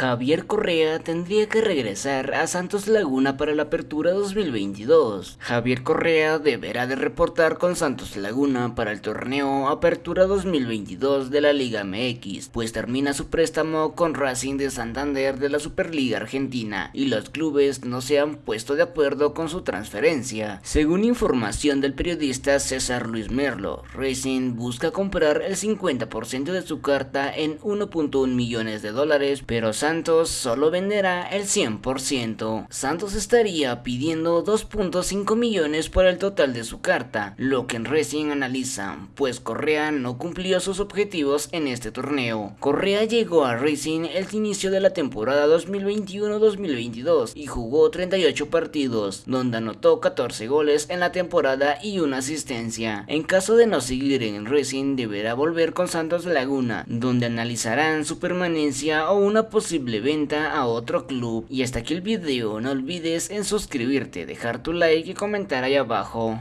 Javier Correa tendría que regresar a Santos Laguna para la apertura 2022. Javier Correa deberá de reportar con Santos Laguna para el torneo Apertura 2022 de la Liga MX, pues termina su préstamo con Racing de Santander de la Superliga Argentina y los clubes no se han puesto de acuerdo con su transferencia. Según información del periodista César Luis Merlo, Racing busca comprar el 50% de su carta en 1.1 millones de dólares, pero Santos solo venderá el 100%. Santos estaría pidiendo 2.5 millones por el total de su carta, lo que en Racing analiza, pues Correa no cumplió sus objetivos en este torneo. Correa llegó a Racing el inicio de la temporada 2021-2022 y jugó 38 partidos, donde anotó 14 goles en la temporada y una asistencia. En caso de no seguir en Racing, deberá volver con Santos Laguna, donde analizarán su permanencia o una venta a otro club. Y hasta aquí el video, no olvides en suscribirte, dejar tu like y comentar ahí abajo.